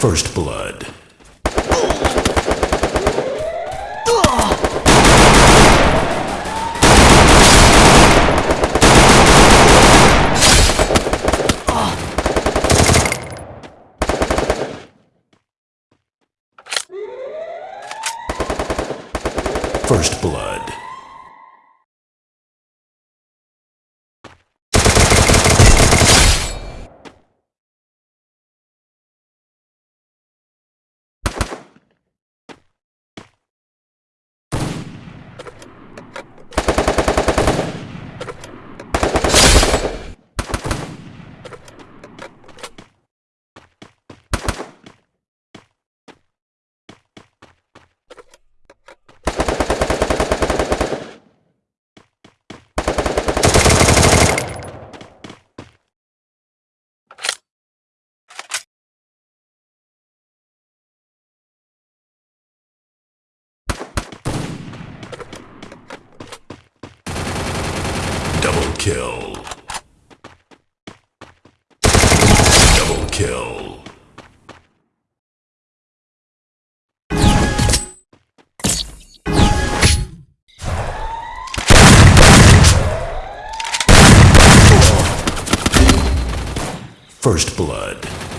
First blood. First blood. Double kill. Double kill. First blood.